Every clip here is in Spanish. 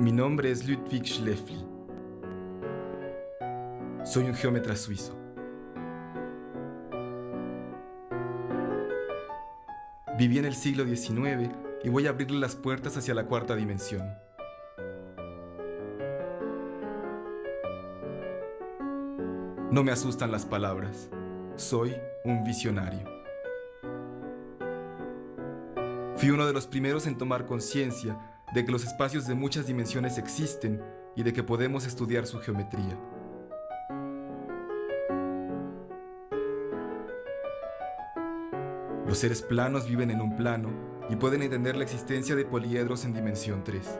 Mi nombre es Ludwig Schleffli. Soy un geómetra suizo. Viví en el siglo XIX y voy a abrirle las puertas hacia la cuarta dimensión. No me asustan las palabras. Soy un visionario. Fui uno de los primeros en tomar conciencia de que los espacios de muchas dimensiones existen y de que podemos estudiar su geometría. Los seres planos viven en un plano y pueden entender la existencia de poliedros en dimensión 3.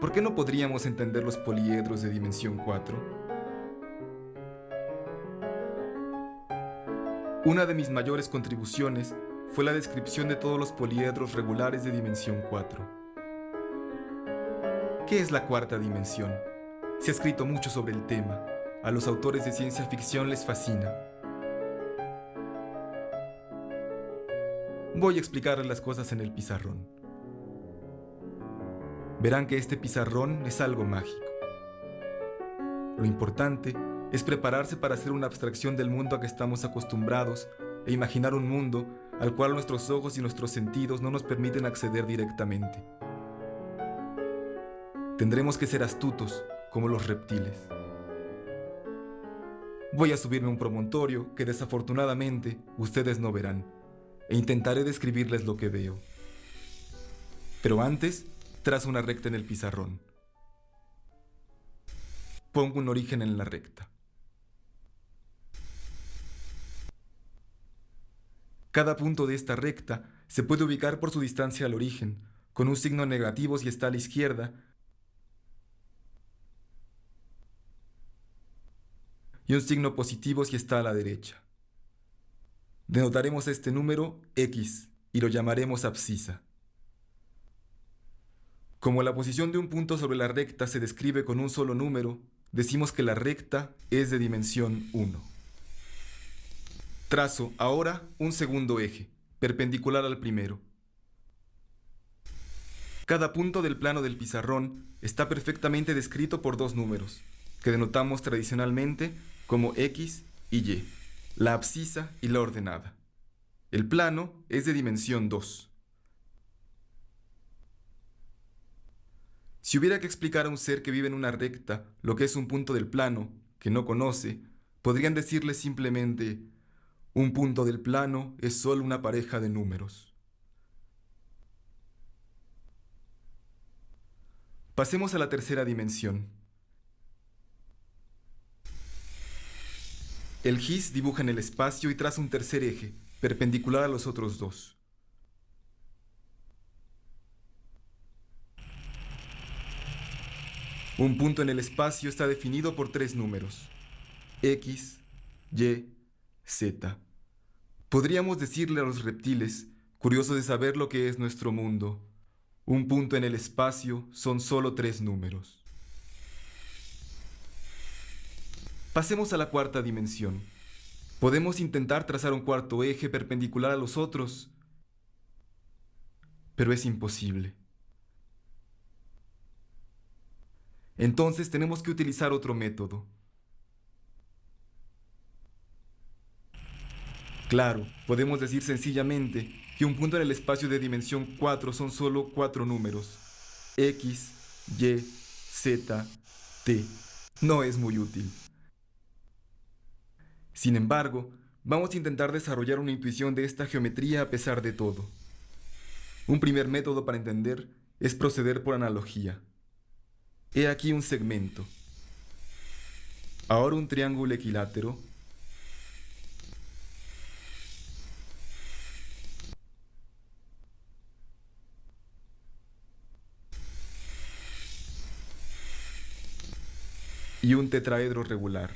¿Por qué no podríamos entender los poliedros de dimensión 4? Una de mis mayores contribuciones fue la descripción de todos los poliedros regulares de dimensión 4. ¿Qué es la cuarta dimensión? Se ha escrito mucho sobre el tema. A los autores de ciencia ficción les fascina. Voy a explicarles las cosas en el pizarrón verán que este pizarrón es algo mágico. Lo importante es prepararse para hacer una abstracción del mundo a que estamos acostumbrados e imaginar un mundo al cual nuestros ojos y nuestros sentidos no nos permiten acceder directamente. Tendremos que ser astutos como los reptiles. Voy a subirme un promontorio que desafortunadamente ustedes no verán e intentaré describirles lo que veo. Pero antes Trazo una recta en el pizarrón. Pongo un origen en la recta. Cada punto de esta recta se puede ubicar por su distancia al origen, con un signo negativo si está a la izquierda y un signo positivo si está a la derecha. Denotaremos este número X y lo llamaremos abscisa. Como la posición de un punto sobre la recta se describe con un solo número, decimos que la recta es de dimensión 1. Trazo ahora un segundo eje, perpendicular al primero. Cada punto del plano del pizarrón está perfectamente descrito por dos números, que denotamos tradicionalmente como X y Y, la abscisa y la ordenada. El plano es de dimensión 2. Si hubiera que explicar a un ser que vive en una recta lo que es un punto del plano, que no conoce, podrían decirle simplemente, un punto del plano es solo una pareja de números. Pasemos a la tercera dimensión. El GIS dibuja en el espacio y traza un tercer eje, perpendicular a los otros dos. Un punto en el espacio está definido por tres números, X, Y, Z. Podríamos decirle a los reptiles, curiosos de saber lo que es nuestro mundo, un punto en el espacio son solo tres números. Pasemos a la cuarta dimensión. Podemos intentar trazar un cuarto eje perpendicular a los otros, pero es imposible. Entonces tenemos que utilizar otro método. Claro, podemos decir sencillamente que un punto en el espacio de dimensión 4 son solo cuatro números. X, Y, Z, T. No es muy útil. Sin embargo, vamos a intentar desarrollar una intuición de esta geometría a pesar de todo. Un primer método para entender es proceder por analogía. He aquí un segmento. Ahora un triángulo equilátero. Y un tetraedro regular.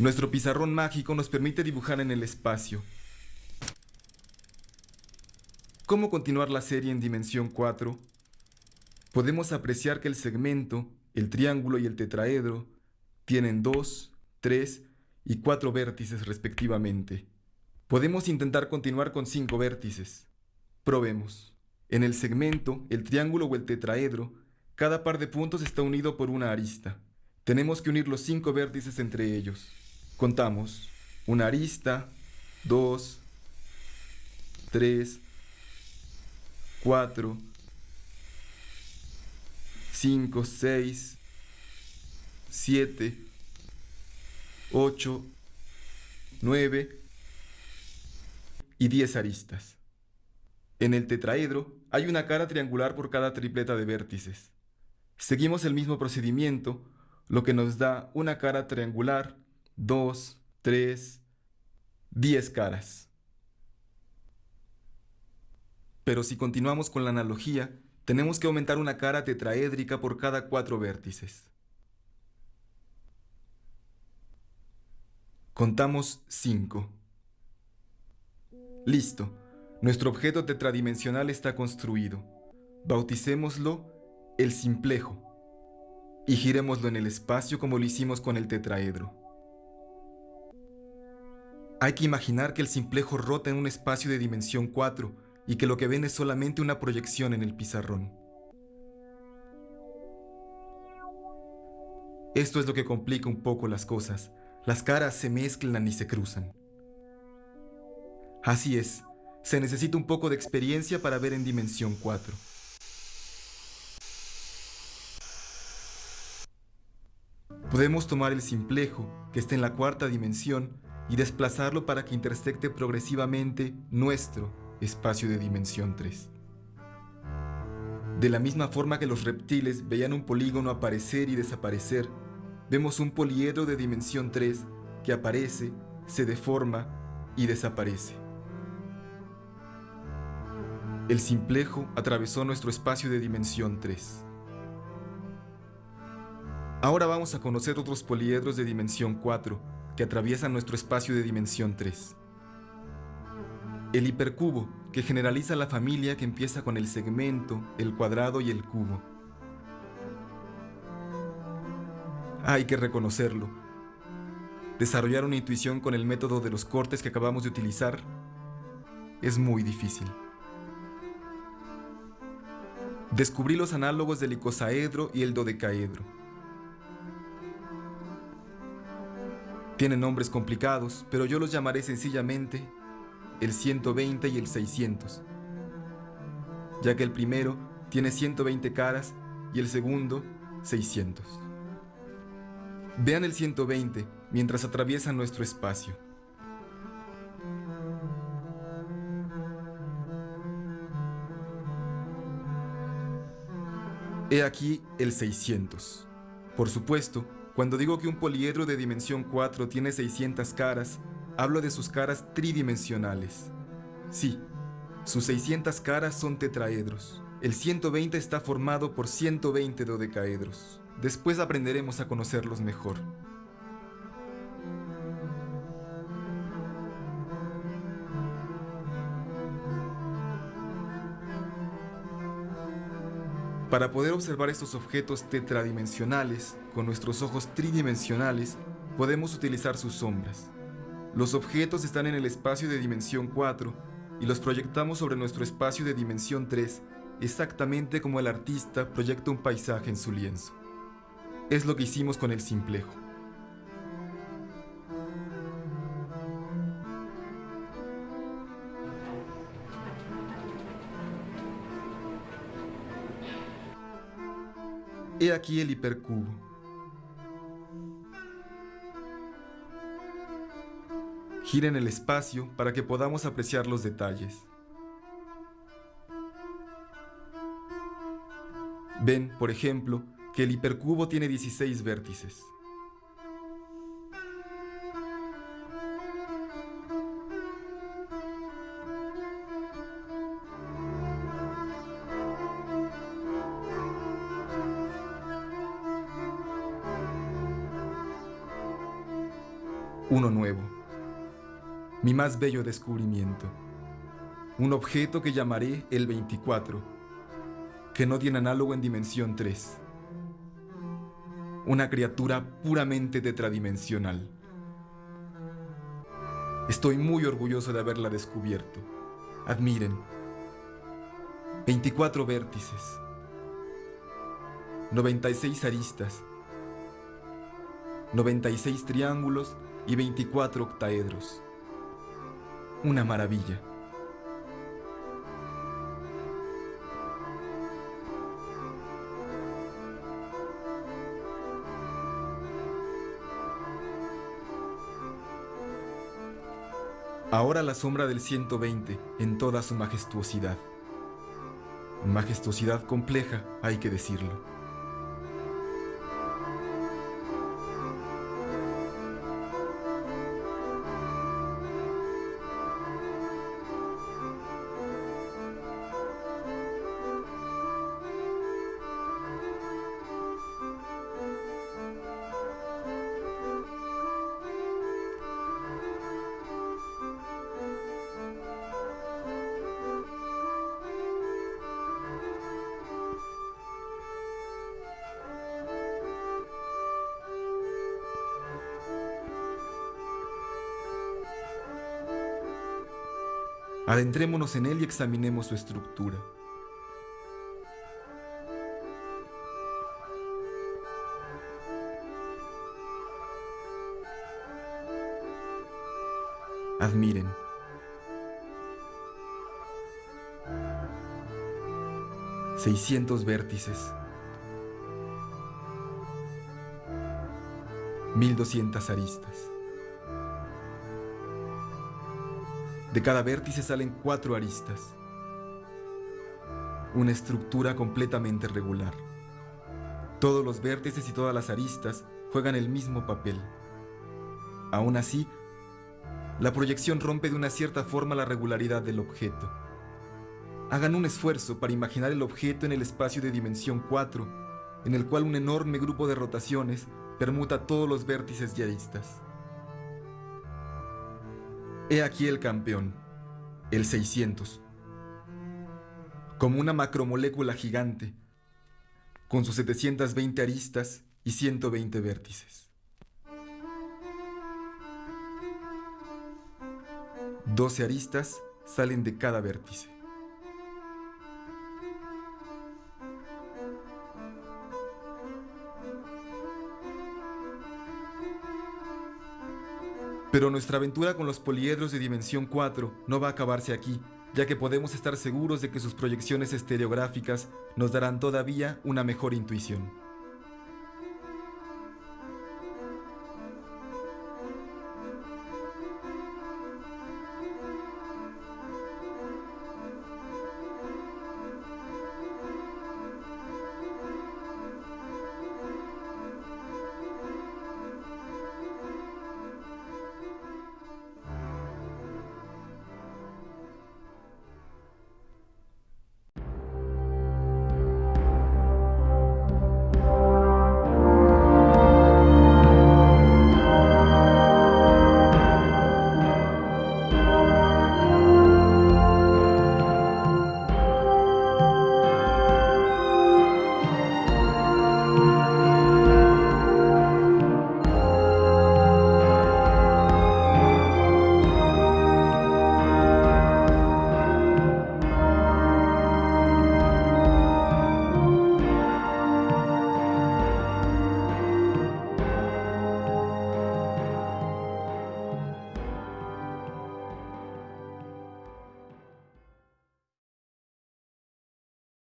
Nuestro pizarrón mágico nos permite dibujar en el espacio. ¿Cómo continuar la serie en dimensión 4? Podemos apreciar que el segmento, el triángulo y el tetraedro tienen 2, 3 y cuatro vértices respectivamente. Podemos intentar continuar con cinco vértices. Probemos. En el segmento, el triángulo o el tetraedro, cada par de puntos está unido por una arista. Tenemos que unir los cinco vértices entre ellos. Contamos. Una arista, dos, tres, cuatro, cinco, seis, siete, ocho, nueve y diez aristas. En el tetraedro hay una cara triangular por cada tripleta de vértices. Seguimos el mismo procedimiento, lo que nos da una cara triangular, dos, tres, diez caras. Pero si continuamos con la analogía, tenemos que aumentar una cara tetraédrica por cada cuatro vértices. Contamos cinco. Listo. Nuestro objeto tetradimensional está construido. Bauticémoslo el simplejo y girémoslo en el espacio como lo hicimos con el tetraedro. Hay que imaginar que el simplejo rota en un espacio de dimensión 4 y que lo que ven es solamente una proyección en el pizarrón. Esto es lo que complica un poco las cosas. Las caras se mezclan y se cruzan. Así es, se necesita un poco de experiencia para ver en dimensión 4. Podemos tomar el simplejo, que está en la cuarta dimensión, y desplazarlo para que intersecte progresivamente nuestro espacio de dimensión 3. De la misma forma que los reptiles veían un polígono aparecer y desaparecer, vemos un poliedro de dimensión 3 que aparece, se deforma y desaparece. El simplejo atravesó nuestro espacio de dimensión 3. Ahora vamos a conocer otros poliedros de dimensión 4 que atraviesan nuestro espacio de dimensión 3. El hipercubo, que generaliza la familia que empieza con el segmento, el cuadrado y el cubo. Hay que reconocerlo. Desarrollar una intuición con el método de los cortes que acabamos de utilizar es muy difícil. Descubrí los análogos del icosaedro y el dodecaedro. Tienen nombres complicados, pero yo los llamaré sencillamente el 120 y el 600, ya que el primero tiene 120 caras y el segundo 600. Vean el 120 mientras atraviesan nuestro espacio. He aquí el 600. Por supuesto, cuando digo que un poliedro de dimensión 4 tiene 600 caras, hablo de sus caras tridimensionales. Sí, sus 600 caras son tetraedros. El 120 está formado por 120 dodecaedros. Después aprenderemos a conocerlos mejor. Para poder observar estos objetos tetradimensionales con nuestros ojos tridimensionales, podemos utilizar sus sombras. Los objetos están en el espacio de dimensión 4 y los proyectamos sobre nuestro espacio de dimensión 3, exactamente como el artista proyecta un paisaje en su lienzo. Es lo que hicimos con el simplejo. He aquí el hipercubo. Gira en el espacio para que podamos apreciar los detalles. Ven, por ejemplo, que el hipercubo tiene 16 vértices. Uno nuevo, mi más bello descubrimiento, un objeto que llamaré el 24, que no tiene análogo en dimensión 3, una criatura puramente tetradimensional, Estoy muy orgulloso de haberla descubierto. Admiren. 24 vértices. 96 aristas. 96 triángulos y 24 octaedros. Una maravilla. Ahora la sombra del 120 en toda su majestuosidad. Majestuosidad compleja, hay que decirlo. Adentrémonos en él y examinemos su estructura. Admiren. Seiscientos vértices. Mil doscientas aristas. De cada vértice salen cuatro aristas. Una estructura completamente regular. Todos los vértices y todas las aristas juegan el mismo papel. Aún así, la proyección rompe de una cierta forma la regularidad del objeto. Hagan un esfuerzo para imaginar el objeto en el espacio de dimensión 4, en el cual un enorme grupo de rotaciones permuta todos los vértices y aristas. He aquí el campeón, el 600. Como una macromolécula gigante, con sus 720 aristas y 120 vértices. 12 aristas salen de cada vértice. Pero nuestra aventura con los poliedros de dimensión 4 no va a acabarse aquí, ya que podemos estar seguros de que sus proyecciones estereográficas nos darán todavía una mejor intuición.